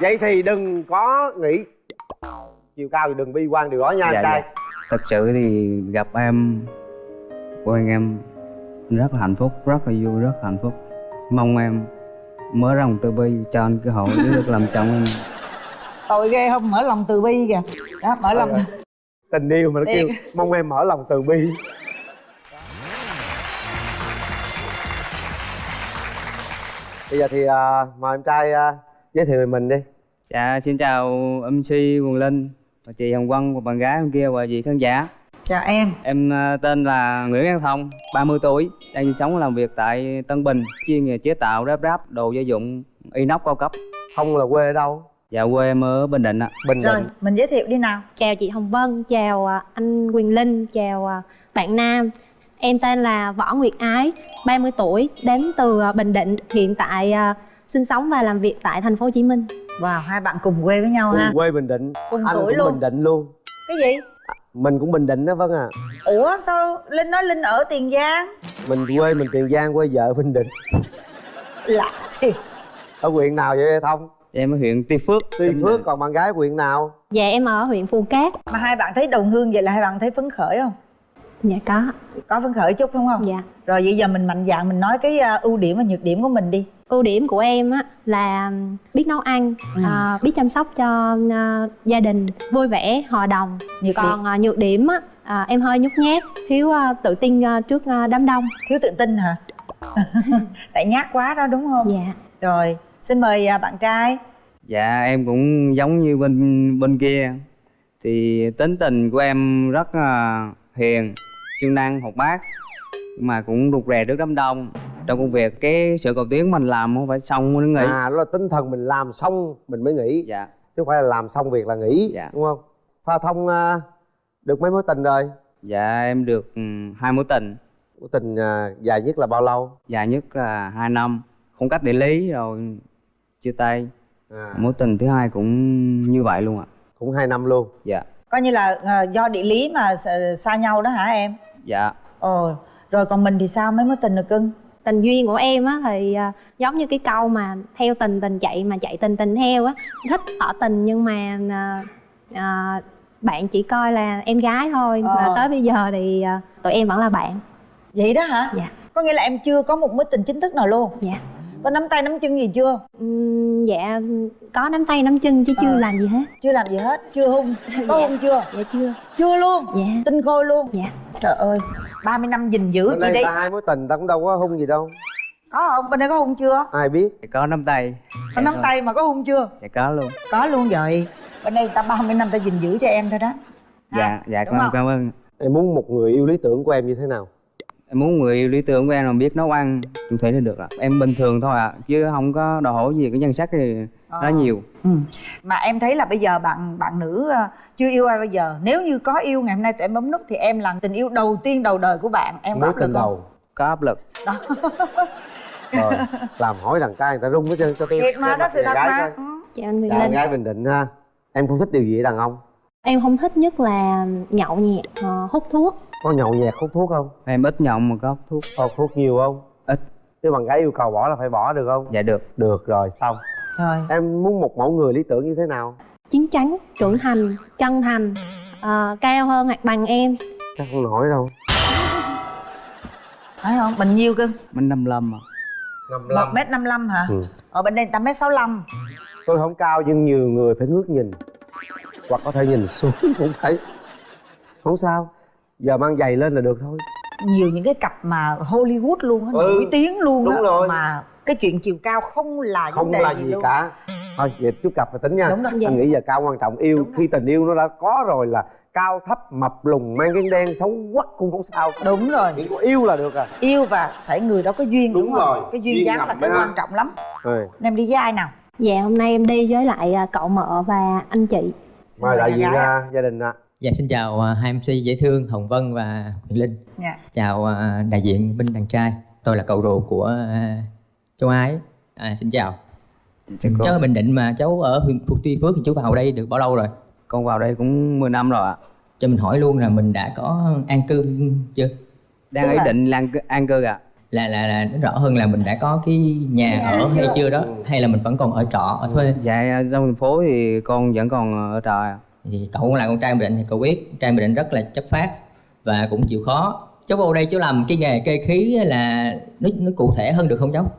vậy thì đừng có nghĩ. Chiều cao thì đừng bi quan điều đó nha Dạ, anh trai. dạ. thật sự thì gặp em quen em rất là hạnh phúc rất là vui rất là hạnh phúc. Mong em mở rộng từ bi cho anh cơ hội để được làm chồng em. Tội ghê không? Mở lòng từ bi kìa. Đó mở lòng Trời tình yêu mà nó kêu mong em mở lòng từ bi. Bây giờ thì à, mời em trai à, giới thiệu về mình đi. Dạ xin chào MC Quần Linh và chị Hồng Vân và bạn gái em kia và chị khán giả. Chào em. Em à, tên là Nguyễn An Thông 30 tuổi đang sinh sống và làm việc tại Tân Bình chuyên nghề chế tạo ráp ráp đồ gia dụng inox cao cấp. Không là quê ở đâu? Dạ quê em ở Bình Định ạ. Bình rồi định. mình giới thiệu đi nào. Chào chị Hồng Vân, chào à, anh Quyền Linh, chào à, bạn Nam. Em tên là Võ Nguyệt Ái, 30 tuổi, đến từ Bình Định Hiện tại sinh sống và làm việc tại thành phố Hồ Chí Minh. Wow hai bạn cùng quê với nhau ha. cùng quê bình định. Cùng anh tuổi cũng luôn. Bình định luôn. Cái gì? Mình cũng bình định đó vâng à. Ủa sao linh nói linh ở tiền giang? Mình quê mình tiền giang quê vợ bình định. Lạ thiệt. Ở huyện nào vậy thông? Em ở huyện Tuy Phước tuy phước còn bạn gái huyện nào? Dạ em ở huyện Phù Cát. Mà hai bạn thấy đồng hương vậy là hai bạn thấy phấn khởi không? Dạ có, có phấn khởi chút không không? Dạ. Rồi bây giờ mình mạnh dạn mình nói cái à, ưu điểm và nhược điểm của mình đi Ưu điểm của em á là biết nấu ăn, Ừ. à, biết chăm sóc cho à, gia đình, vui vẻ, hòa đồng. Nhược Còn điểm. à, nhược điểm á, à, em hơi nhút nhát, thiếu à, tự tin à, trước à, đám đông. Thiếu tự tin hả? Tại nhát quá đó đúng không? Dạ. Rồi xin mời à, bạn trai. Dạ em cũng giống như bên bên kia. Thì tính tình của em rất là hiền, siêng năng, hoạt bát Mà cũng rụt rè trước đám đông Trong công việc cái sự cầu tiến mình làm không phải xong mới nghỉ. À đó là tinh thần mình làm xong mình mới nghỉ. Dạ. Chứ không phải là làm xong việc là nghỉ Dạ. đúng không? Pha thông à, được mấy mối tình rồi? Dạ em được ừ, hai mối tình. Mối tình à, dài nhất là bao lâu? Dài nhất là hai năm. Không cách địa lý rồi chia tay. À, Mối tình thứ hai cũng như vậy luôn ạ. Cũng hai năm luôn. Dạ. Coi như là à, do địa lý mà xa- xa nhau đó hả em? Dạ. Ồ rồi còn mình thì sao? Mấy mối tình được cưng tình duyên của em á thì à, giống như cái câu mà theo tình tình chạy mà chạy tình tình theo á thích tỏ tình nhưng mà à, à, bạn chỉ coi là em gái thôi. Ờ. mà tới bây giờ thì à, tụi em vẫn là bạn. Vậy đó hả? Dạ. có nghĩa là em chưa có một mối tình chính thức nào luôn? Dạ có nắm tay nắm chân gì chưa? Ừm, dạ có nắm tay nắm chân chứ chưa Ờ. làm gì hết. Chưa làm gì hết chưa hung. Có Dạ. hung chưa? Dạ chưa. Chưa luôn? Dạ. Tinh khôi luôn? Dạ. Trời ơi 30 năm gìn giữ bên chị đây đây ta hai mối tình ta cũng đâu có hung gì đâu. Có không bên đây có hung chưa? Ai biết? Dạ có nắm tay. Có nắm tay mà có hung chưa? Dạ có luôn. Có luôn vậy. Bên đây người ta 30 năm ta gìn giữ cho em thôi đó. Ha, Dạ dạ đúng cảm ơn cảm ơn. Em muốn một người yêu lý tưởng của em như thế nào Em muốn người yêu lý tưởng của em là biết nấu ăn chung thủy là được ạ. Em bình thường thôi ạ Chứ không có đòi hỏi gì cái nhân sắc thì Ờ. nó nhiều. Ừ. mà em thấy là bây giờ bạn bạn nữ ờ, chưa yêu ai bao giờ. Nếu như có yêu ngày hôm nay tụi em bấm nút thì em là tình yêu đầu tiên đầu đời của bạn. Em có mối áp lực không? đầu. Có áp lực. Đó. Rồi làm hỏi đàn trai người ta rung hết trơn cho tôi thiệt mà đó sự thật mà. ừ. dạ anh Chào Linh. gái bình định ha. Em không thích điều gì ở đàn ông? Em không thích nhất là nhậu nhẹt ờ, hút thuốc có nhậu nhẹt hút thuốc không? Em ít nhậu mà có hút thuốc. Hút thuốc nhiều không? Ít. Nếu bạn gái yêu cầu bỏ là phải bỏ được không? Dạ được. Được rồi xong. Rồi. Em muốn một mẫu người lý tưởng như thế nào? Chín chắn trưởng thành chân thành ờ, cao hơn hoặc bằng em. Chắc không nổi đâu. Phải không? Mình nhiêu cưng Mình 55 mà một mét năm mươi hả? Ừ. ở bên đây ta mét sáu tôi không cao nhưng nhiều người phải ngước nhìn. Hoặc có thể nhìn xuống cũng thấy. Không sao giờ mang giày lên là được thôi. Nhiều những cái cặp mà Hollywood luôn á Ừ, nổi tiếng luôn đúng á rồi. mà cái chuyện chiều cao không là không vấn đề là gì gì luôn. cả. Thôi vậy chút cặp phải tính nha. Đúng rồi. Dạ. anh nghĩ giờ cao quan trọng. Yêu Đúng khi tình yêu nó đã có rồi là cao thấp mập lùn mang cái đen xấu quắc cũng không sao. Đúng rồi. Chỉ có yêu là được à. Yêu và phải người đó có duyên Đúng đúng, không? rồi, cái duyên, duyên dáng là cái đó. quan trọng lắm. Rồi em đi với ai nào? Dạ hôm nay em đi với lại à, cậu mợ và anh chị. Mời đại diện gái ạ. à, gia đình ạ Dạ xin chào à, hai MC dễ thương Hồng Vân và Huyền Linh. Dạ. Chào à, đại diện bên đàn trai. Tôi là cậu ruột của à, châu Ái. À, xin chào. Dạ, cô. Cháu ở Bình Định mà cháu ở huyện Phục Tuy Phước thì chú vào đây được bao lâu rồi? Con vào đây cũng 10 năm rồi ạ Cho mình hỏi luôn là mình đã có an cư chưa? Đang ý là- định lan an cư ạ là là là nó rõ hơn là mình đã có cái nhà Nhà ở hay chưa? chưa đó hay là mình vẫn còn ở trọ ở thuê dạ trong thành phố thì con vẫn còn ở trọ à. Thì cậu cũng là con trai bình định thì cậu biết trai bình định rất là chất phát và cũng chịu khó. Cháu vô đây cháu làm cái nghề kê khí là nó nó cụ thể hơn được không cháu?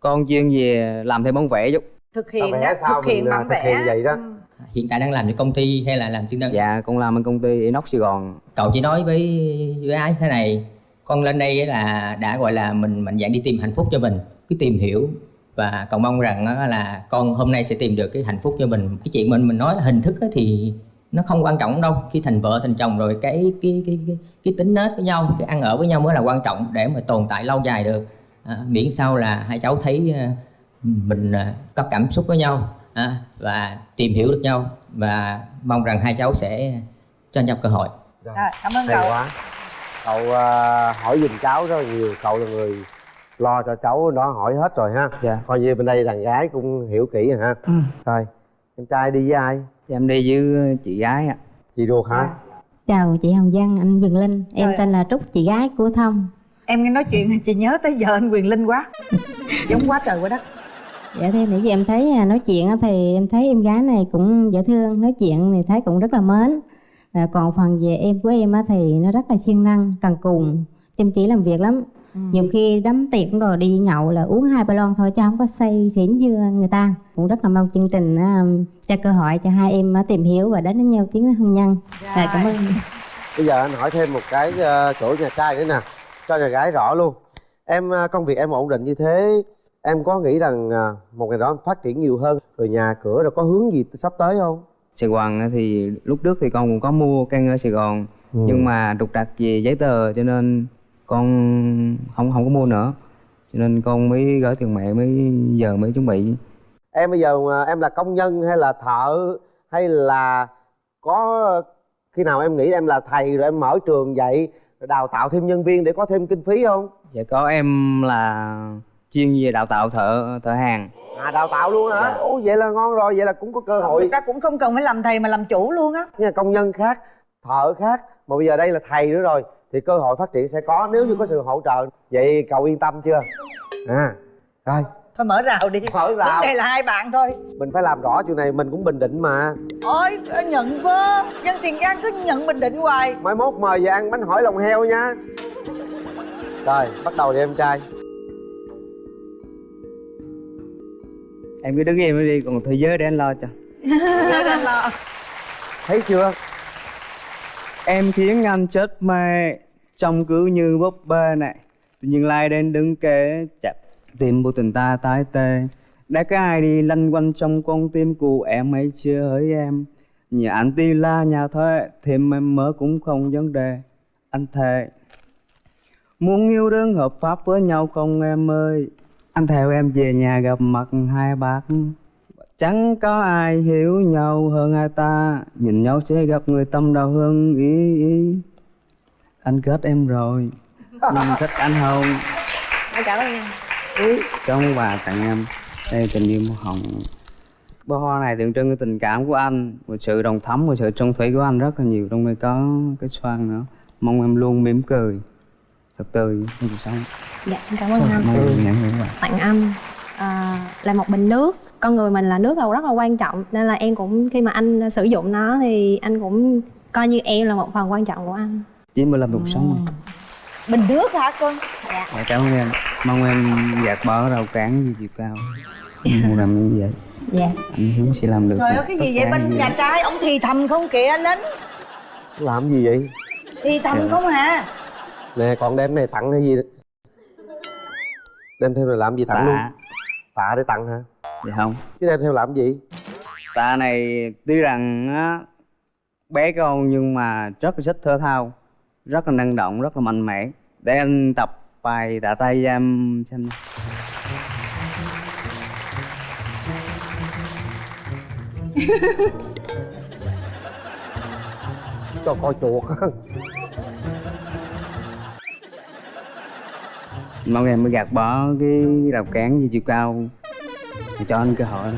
Con chuyên về làm thêm bóng vẽ chút thực hiện vẽ á, sao thực hiện à, bản thực vẽ. hiện vậy đó. Ừ. hiện tại đang làm cho công ty hay là làm chuyên đơn dạ con làm ở công ty inox sài gòn. Cậu chỉ nói với với ái thế này con lên đây là đã gọi là mình mạnh dạn đi tìm hạnh phúc cho mình cứ tìm hiểu và cậu mong rằng là con hôm nay sẽ tìm được cái hạnh phúc cho mình. Cái chuyện mình mình nói là hình thức á thì nó không quan trọng đâu. Khi thành vợ thành chồng rồi cái cái cái cái, cái tính nết với nhau cái ăn ở với nhau mới là quan trọng để mà tồn tại lâu dài được. À, miễn sao là hai cháu thấy à, mình à, có cảm xúc với nhau à, và tìm hiểu được nhau. Và mong rằng hai cháu sẽ cho nhau cơ hội. Rồi, Rồi, cảm ơn hay cậu. quá. Cậu à, hỏi giùm cháu rất là nhiều. Cậu là người lo cho cháu đó hỏi hết rồi ha. Dạ. coi như bên đây đàn gái cũng hiểu kỹ rồi ha. Ừ. rồi em trai đi với ai? Dạ, em đi với chị gái ạ. Chị ruột hả? Chào chị Hồng Giang, anh Quyền Linh. Em Rồi. tên là Trúc, chị gái của Thông. Em nghe nói chuyện chị nhớ tới giờ anh quyền linh quá. Giống quá trời quá đất. Dạ thế nãy giờ em thấy à, nói chuyện á thì em thấy em gái này cũng dễ thương Nói chuyện thì thấy cũng rất là mến. Và còn phần về em của em á thì nó rất là siêng năng, cần cù Chăm chỉ làm việc lắm Nhiều khi đám tiệc cũng rồi đi nhậu là uống hai ba lon thôi chứ không có say xỉn như người ta. Cũng rất là mong chương trình á, cho cơ hội cho hai em á, tìm hiểu và đến với nhau tiến đến hôn nhân Dạ cảm ơn. Bây giờ anh hỏi thêm một cái ờ, chỗ nhà trai nữa nè cho nhà gái rõ luôn. Em ờ, công việc em ổn định như thế em có nghĩ rằng ờ, một ngày đó em phát triển nhiều hơn rồi nhà cửa rồi có hướng gì sắp tới không? Sài Gòn thì lúc trước thì con cũng có mua căn ở Sài Gòn Ừ. nhưng mà trục trặc về giấy tờ cho nên con không không có mua nữa. Cho nên con mới gửi tiền mẹ mới giờ mới chuẩn bị. Em bây giờ mà em là công nhân hay là thợ hay là có khi nào em nghĩ em là thầy rồi em mở trường dạy rồi đào tạo thêm nhân viên để có thêm kinh phí không? Dạ có em là chuyên về đào tạo thợ thợ hàng. À đào tạo luôn hả? Dạ. ồ vậy là ngon rồi vậy là cũng có cơ hội. Thực ra cũng không cần phải làm thầy mà làm chủ luôn á. Nha công nhân khác thợ khác mà bây giờ đây là thầy nữa rồi thì cơ hội phát triển sẽ có. Nếu như có sự hỗ trợ vậy cậu yên tâm chưa? À rồi. Thôi mở rào đi. Mở rào. vấn đề là hai bạn thôi. Mình phải làm rõ chuyện này mình cũng bình định mà. Ôi nhận vơ. Dân tiền giang cứ nhận bình định hoài. Mai mốt mời về ăn bánh hỏi lòng heo nha. Rồi bắt đầu đi em trai. Em cứ đứng im đi còn thế giới để anh lo cho. Để anh lo. Thấy chưa? Em khiến anh chết mê trông cứ như búp bê này tự nhiên lai đến đứng kế chặt tim của tình ta tái tê. Đã có ai đi lanh quanh trong con tim của em ấy chưa hỡi em. Nhà anh ti la nhà thuê thêm em mơ cũng không vấn đề. Anh thề muốn yêu đương hợp pháp với nhau không em ơi? Anh theo em về nhà gặp mặt hai bác. Chẳng có ai hiểu nhau hơn ai ta. Nhìn nhau sẽ gặp người tâm đầu hơn ý, ý. Anh kết em rồi. Nhưng thích anh không Cảm ơn em. Cho ông bà tặng em. Đây tình yêu màu hồng. Bó hoa này tượng trưng cái tình cảm của anh Một sự đồng thắm và sự trung thủy của anh rất là nhiều. Trong đây có cái xoan nữa. Mong em luôn mỉm cười. Thật tươi trong cuộc sống dạ em cảm ơn anh. Mong em nhận tặng anh à, là một bình nước. Con người mình là nước là rất là quan trọng nên là em cũng khi mà anh sử dụng nó thì anh cũng coi như em là một phần quan trọng của anh Chỉ mới làm cuộc sống. Mà bình nước hả con? Dạ, cảm ơn em. Mong em gạt bỏ rào cản gì chiều cao. Mong làm như vậy. Dạ. Anh hứa sẽ làm được trời ơi cái gì vậy? bên nhà trai ông thì thầm không kìa anh lính làm gì vậy? Thì thầm Dạ. không hả? Nè còn đem này tặng hay gì? Đem theo này làm gì tặng luôn? Tạ tạ để tặng hả? Dạ không. Chứ đem theo làm gì? Tạ này tuy rằng á bé con nhưng mà rất là thích thể thao Rất là năng động, rất là mạnh mẽ. Để anh tập bài tạ tay cho em xem cho coi chuột. Mong em mới gạt bỏ cái rào cản gì chiều cao. Thì cho anh cơ hội.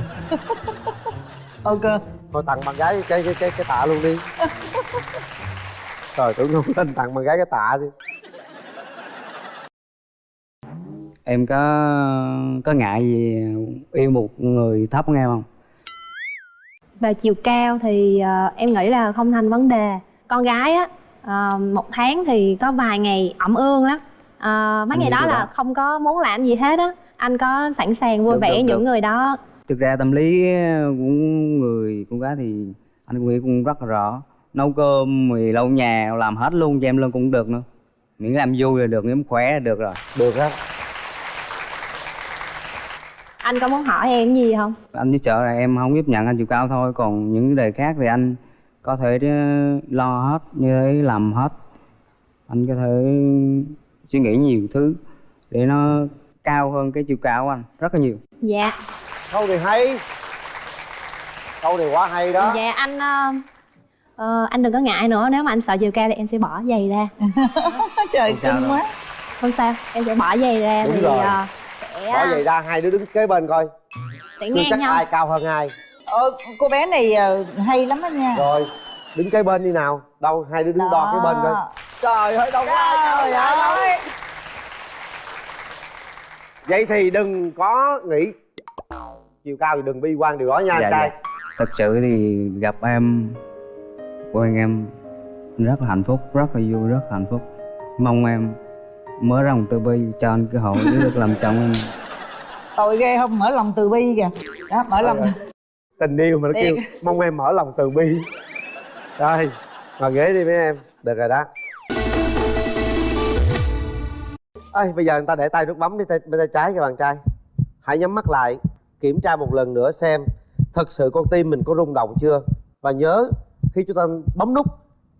Ok thôi tặng bạn gái cái cái cái cái tạ luôn đi trời tưởng không lên tặng bạn gái cái tạ chứ. Em có có ngại gì yêu một người thấp hơn em không? Về chiều cao thì ờ, em nghĩ là không thành vấn đề. Con gái á ờ, một tháng thì có vài ngày ẩm ương lắm. Ờ, mấy Anh ngày đó là đó. không có muốn làm gì hết á. Anh có sẵn sàng vui Được, vẻ được, những được. người đó. Thực ra tâm lý của người con gái thì anh cũng nghĩ cũng rất là rõ nấu cơm thì lau nhà làm hết luôn cho em luôn cũng được nữa. Miễn làm vui là được miễn khỏe là được rồi. Được á anh có muốn hỏi em gì không? Anh chỉ sợ là em không tiếp nhận anh chiều cao thôi còn những vấn đề khác thì anh có thể ờ, lo hết như thế làm hết. Anh có thể suy nghĩ nhiều thứ để nó cao hơn cái chiều cao của anh rất là nhiều. Dạ. Câu này hay. Câu này quá hay đó. Dạ anh ờ, ờ, anh đừng có ngại nữa nếu mà anh sợ chiều cao thì em sẽ bỏ giày ra. Trời Không đâu. quá. Không sao em sẽ bỏ giày ra Đúng thì rồi. ờ, sẽ bỏ vậy ra hai đứa đứng kế bên coi. sẽ chưa chắc nhau. ai cao hơn ai. Ờ, cô bé này ờ, hay lắm đó nha. Rồi đứng kế bên đi nào. Đâu hai đứa đứng đo kế bên coi. Trời ơi đâu cao trời ơi. Vậy thì đừng có nghĩ chiều cao thì đừng bi quan điều đó nha Dạ, anh trai. dạ. thật sự thì gặp em quen em. Rất là hạnh phúc rất là vui rất là hạnh phúc. Mong em mở rộng từ bi cho anh cơ hội để được làm chồng em. Tội ghê không? Mở lòng từ bi kìa. Đó mở lòng. Trời tình yêu mà nó kêu mong em mở lòng từ bi. Rồi ngồi ghế đi mấy em. Được rồi đó. Ơi bây giờ người ta để tay nút bấm đi tay, bên tay trái cho bạn trai. Hãy nhắm mắt lại kiểm tra một lần nữa xem thật sự con tim mình có rung động chưa? Và nhớ khi chúng ta bấm nút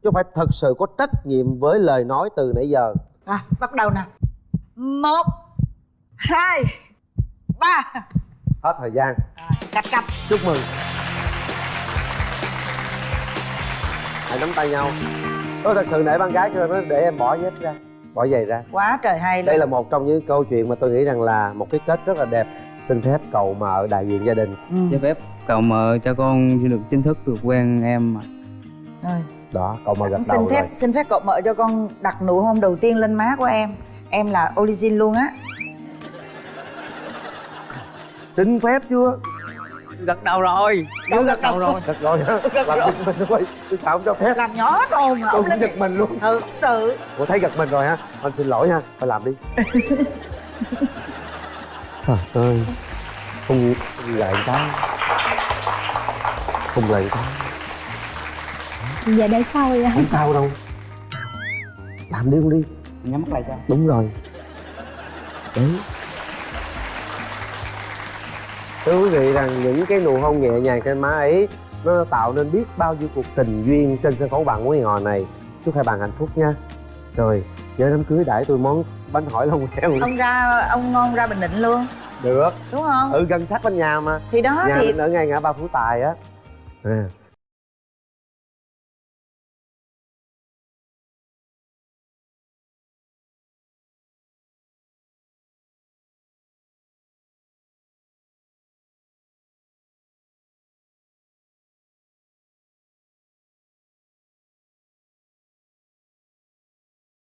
chúng phải thật sự có trách nhiệm với lời nói từ nãy giờ. À, bắt đầu nè. Một hai ba. Hết thời gian. À, cạch cạch. Chúc mừng. Hãy nắm tay nhau. Tôi thật sự nể bạn gái cho nó để em bỏ dép ra bỏ giày ra. Quá trời hay luôn. Đây là một trong những câu chuyện mà tôi nghĩ rằng là một cái kết rất là đẹp. Xin phép cậu mợ đại diện gia đình. Ừ. cho phép cầu mợ cho con xin được chính thức được quen em mà Rồi. đó cậu mợ gật xin đầu phép rồi. xin phép cậu mợ cho con đặt nụ hôn đầu tiên lên má của em. Em là origin luôn á. Xin phép chưa? Gật đầu rồi. Đâu gật đầu rồi. gật rồi. Hả làm giật mình thôi tôi sao không cho phép. Làm nhỏ rồi mà tôi ông cũng giật mình luôn. Ừ sự. Cô thấy giật mình rồi ha anh xin lỗi ha phải làm đi. Trời ơi. Không lại ta không lại ta dạ để sau vậy không sao đâu. Làm đi không đi. Nhắm mắt lại cho. Đúng rồi. Đấy. Thưa quý vị rằng những cái nụ hôn nhẹ nhàng trên má ấy nó tạo nên biết bao nhiêu cuộc tình duyên trên sân khấu bạn của hò này. Chúc hai bạn hạnh phúc nha. Rồi nhớ đám cưới đãi tôi món bánh hỏi lòng heo. Ông ra ông ngon ra bình định luôn. Được. Đúng không? Ừ gần sát bên nhà mà. Thì đó nhà thì ở ngay ngã ba phú tài á. À,